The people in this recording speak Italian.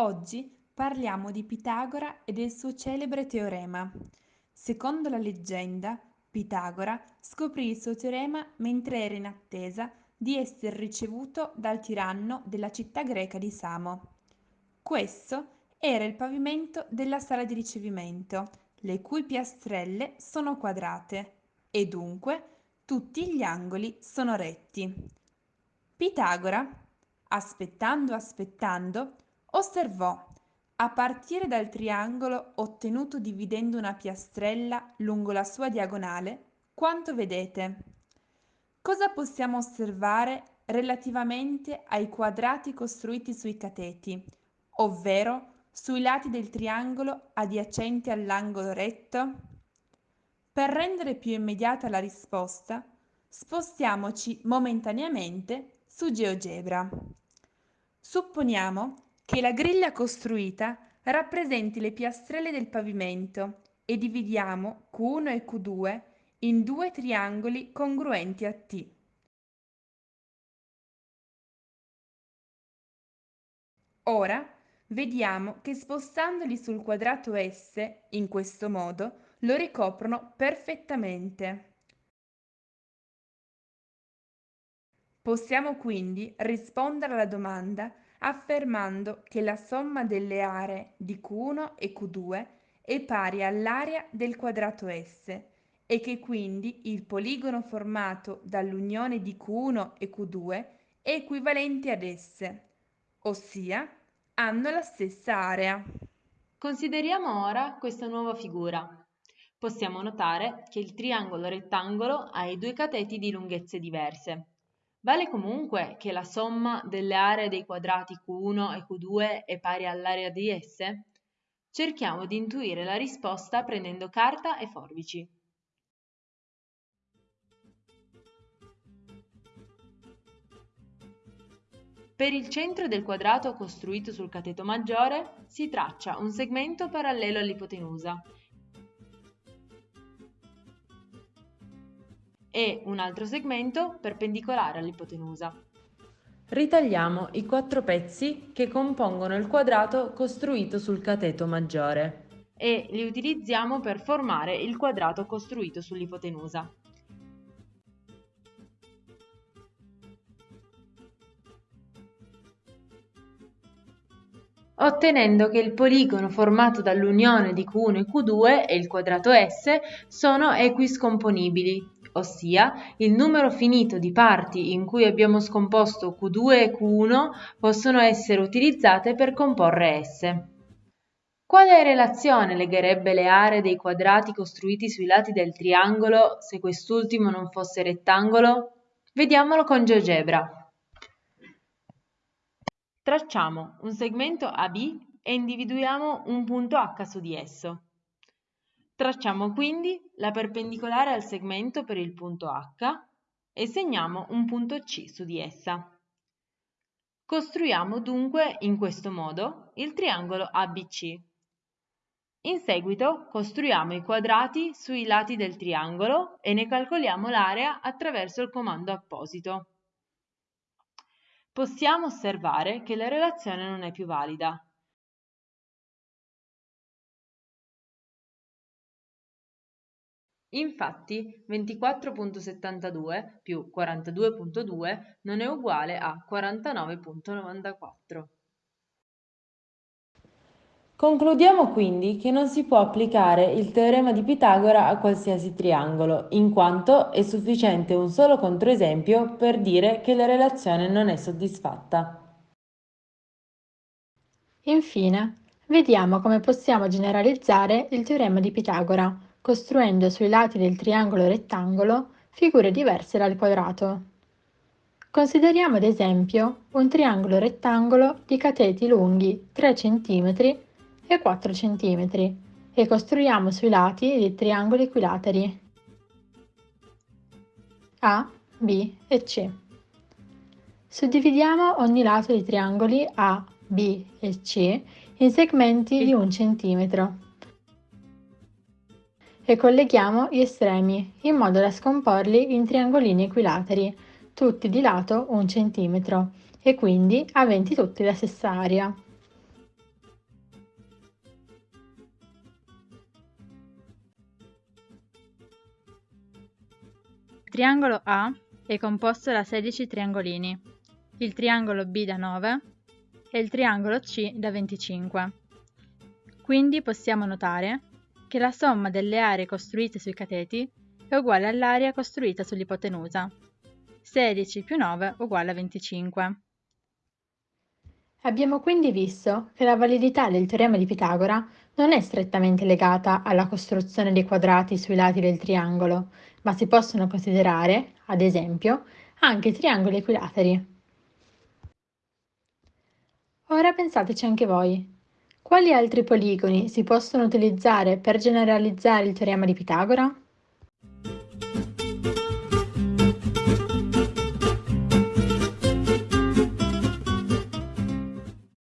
Oggi parliamo di Pitagora e del suo celebre teorema. Secondo la leggenda, Pitagora scoprì il suo teorema mentre era in attesa di essere ricevuto dal tiranno della città greca di Samo. Questo era il pavimento della sala di ricevimento, le cui piastrelle sono quadrate e dunque tutti gli angoli sono retti. Pitagora, aspettando aspettando, osservò, a partire dal triangolo ottenuto dividendo una piastrella lungo la sua diagonale, quanto vedete. Cosa possiamo osservare relativamente ai quadrati costruiti sui cateti, ovvero sui lati del triangolo adiacenti all'angolo retto? Per rendere più immediata la risposta, spostiamoci momentaneamente su GeoGebra. Supponiamo che la griglia costruita rappresenti le piastrelle del pavimento e dividiamo Q1 e Q2 in due triangoli congruenti a T. Ora vediamo che spostandoli sul quadrato S, in questo modo, lo ricoprono perfettamente. Possiamo quindi rispondere alla domanda affermando che la somma delle aree di Q1 e Q2 è pari all'area del quadrato S e che quindi il poligono formato dall'unione di Q1 e Q2 è equivalente ad esse, ossia hanno la stessa area. Consideriamo ora questa nuova figura. Possiamo notare che il triangolo rettangolo ha i due cateti di lunghezze diverse. Vale comunque che la somma delle aree dei quadrati Q1 e Q2 è pari all'area di esse? Cerchiamo di intuire la risposta prendendo carta e forbici. Per il centro del quadrato costruito sul cateto maggiore si traccia un segmento parallelo all'ipotenusa e un altro segmento perpendicolare all'ipotenusa. Ritagliamo i quattro pezzi che compongono il quadrato costruito sul cateto maggiore e li utilizziamo per formare il quadrato costruito sull'ipotenusa. ottenendo che il poligono formato dall'unione di Q1 e Q2 e il quadrato S sono equiscomponibili ossia il numero finito di parti in cui abbiamo scomposto Q2 e Q1 possono essere utilizzate per comporre S. Quale relazione legherebbe le aree dei quadrati costruiti sui lati del triangolo se quest'ultimo non fosse rettangolo? Vediamolo con GeoGebra. Tracciamo un segmento AB e individuiamo un punto H su di esso. Tracciamo quindi la perpendicolare al segmento per il punto H e segniamo un punto C su di essa. Costruiamo dunque in questo modo il triangolo ABC. In seguito costruiamo i quadrati sui lati del triangolo e ne calcoliamo l'area attraverso il comando apposito. Possiamo osservare che la relazione non è più valida, Infatti 24.72 più 42.2 non è uguale a 49.94. Concludiamo quindi che non si può applicare il teorema di Pitagora a qualsiasi triangolo, in quanto è sufficiente un solo controesempio per dire che la relazione non è soddisfatta. Infine, vediamo come possiamo generalizzare il teorema di Pitagora costruendo sui lati del triangolo rettangolo figure diverse dal quadrato. Consideriamo ad esempio un triangolo rettangolo di cateti lunghi 3 cm e 4 cm e costruiamo sui lati dei triangoli equilateri A, B e C. Suddividiamo ogni lato dei triangoli A, B e C in segmenti di un centimetro e colleghiamo gli estremi in modo da scomporli in triangolini equilateri, tutti di lato 1 cm e quindi aventi tutti la stessa area. Il triangolo A è composto da 16 triangolini, il triangolo B da 9 e il triangolo C da 25. Quindi possiamo notare che la somma delle aree costruite sui cateti è uguale all'area costruita sull'ipotenusa. 16 più 9 uguale a 25. Abbiamo quindi visto che la validità del teorema di Pitagora non è strettamente legata alla costruzione dei quadrati sui lati del triangolo, ma si possono considerare, ad esempio, anche triangoli equilateri. Ora pensateci anche voi. Quali altri poligoni si possono utilizzare per generalizzare il teorema di Pitagora?